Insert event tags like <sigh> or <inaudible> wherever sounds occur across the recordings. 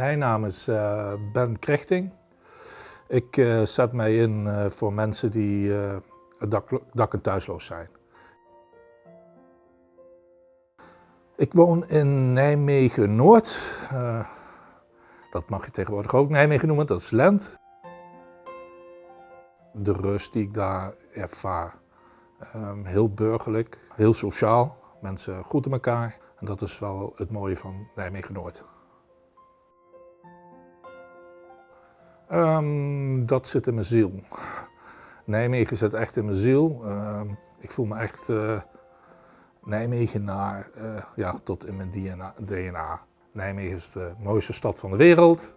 Mijn naam is uh, Ben Krechting. Ik uh, zet mij in uh, voor mensen die dak, dak- en thuisloos zijn. Ik woon in Nijmegen-Noord. dat mag je tegenwoordig ook Nijmegen noemen, dat is Lent. De rust die ik daar ervaar. Um, heel burgerlijk, heel sociaal. Mensen groeten elkaar. En dat is wel het mooie van Nijmegen-Noord. Um, dat zit in mijn ziel. Nijmegen zit echt in mijn ziel. Um, ik voel me echt uh, Nijmegenaar uh, ja, tot in mijn DNA, DNA. Nijmegen is de mooiste stad van de wereld.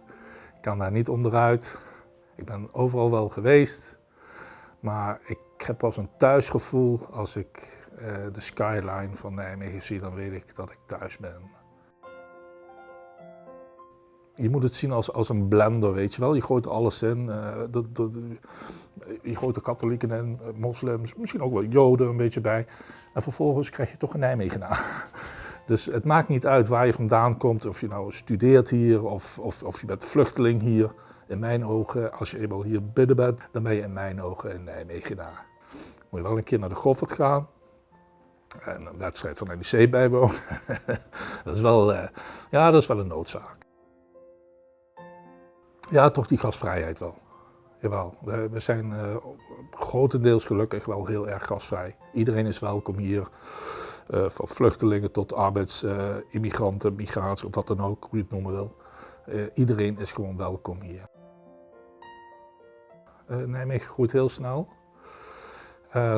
Ik kan daar niet onderuit. Ik ben overal wel geweest. Maar ik heb pas een thuisgevoel als ik uh, de skyline van Nijmegen zie, dan weet ik dat ik thuis ben. Je moet het zien als, als een blender, weet je wel. Je gooit alles in. De, de, je gooit de katholieken in, eh, moslims, misschien ook wel joden een beetje bij. En vervolgens krijg je toch een Nijmegenaar. <laughs> Dus het maakt niet uit waar je vandaan komt, of je nou studeert hier of, of, of je bent vluchteling hier. In mijn ogen, als je eenmaal hier binnen bent, dan ben je in mijn ogen een Nijmegenaar. Moet je wel een keer naar de Goffert gaan, en een wedstrijd van NEC bijwonen. <laughs> dat, is wel, uh, ja, dat is wel een noodzaak. Ja, toch die gastvrijheid wel. Jawel, we, zijn uh, grotendeels gelukkig wel heel erg gasvrij. Iedereen is welkom hier, uh, van vluchtelingen tot arbeidsimmigranten, migratie of wat dan ook, hoe je het noemen wil. iedereen is gewoon welkom hier. Nijmegen groeit heel snel.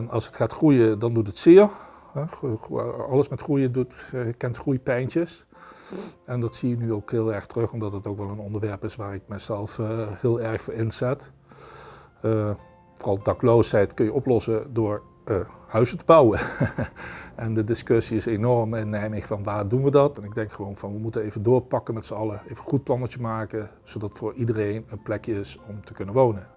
Als het gaat groeien, dan doet het zeer. Alles met groeien doet, eh, kent groeipijntjes. En dat zie je nu ook heel erg terug, omdat het ook wel een onderwerp is waar ik mezelf uh, heel erg voor inzet. Uh, vooral dakloosheid kun je oplossen door uh, huizen te bouwen. <laughs> en de discussie is enorm in Nijmegen van waar doen we dat? En ik denk gewoon van we moeten even doorpakken met z'n allen, even een goed plannetje maken, zodat voor iedereen een plekje is om te kunnen wonen.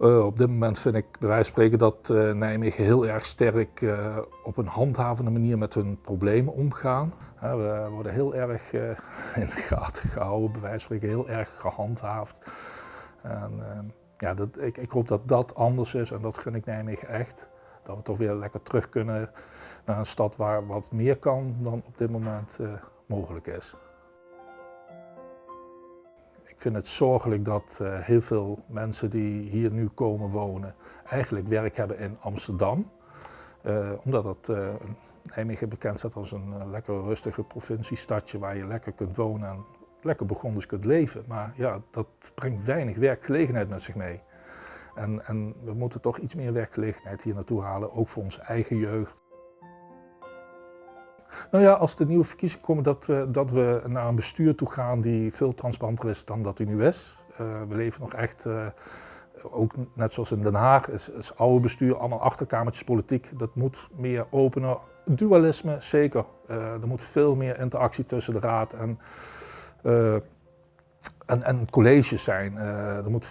Uh, op dit moment vind ik bij wijze van spreken dat uh, Nijmegen heel erg sterk uh, op een handhavende manier met hun problemen omgaan. we worden heel erg <laughs> in de gaten gehouden, bij wijze van spreken heel erg gehandhaafd. En, ja, dat, ik, ik, hoop dat dat anders is en dat gun ik Nijmegen echt. Dat we toch weer lekker terug kunnen naar een stad waar wat meer kan dan op dit moment mogelijk is. Ik vind het zorgelijk dat uh, heel veel mensen die hier nu komen wonen eigenlijk werk hebben in Amsterdam. Uh, omdat het uh, Nijmegen bekend staat als een lekker rustige provinciestadje waar je lekker kunt wonen en lekker begonders kunt leven. Maar ja, dat brengt weinig werkgelegenheid met zich mee. En, en we moeten toch iets meer werkgelegenheid hier naartoe halen, ook voor onze eigen jeugd. Nou ja, als de nieuwe verkiezingen komen, dat, uh, dat we naar een bestuur toe gaan die veel transparanter is dan dat hij nu is. Uh, we leven nog echt, uh, ook net zoals in Den Haag, is, is oude bestuur, allemaal achterkamertjes politiek. Dat moet meer openen. Dualisme, zeker. er moet veel meer interactie tussen de raad en, en, en colleges zijn. er moet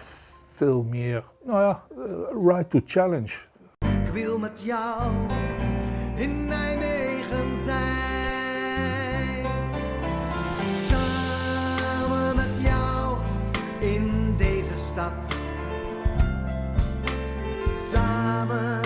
veel meer, nou ja, right to challenge. Ik wil met jou in Nijmegen zijn. Samen met jou in deze stad. Samen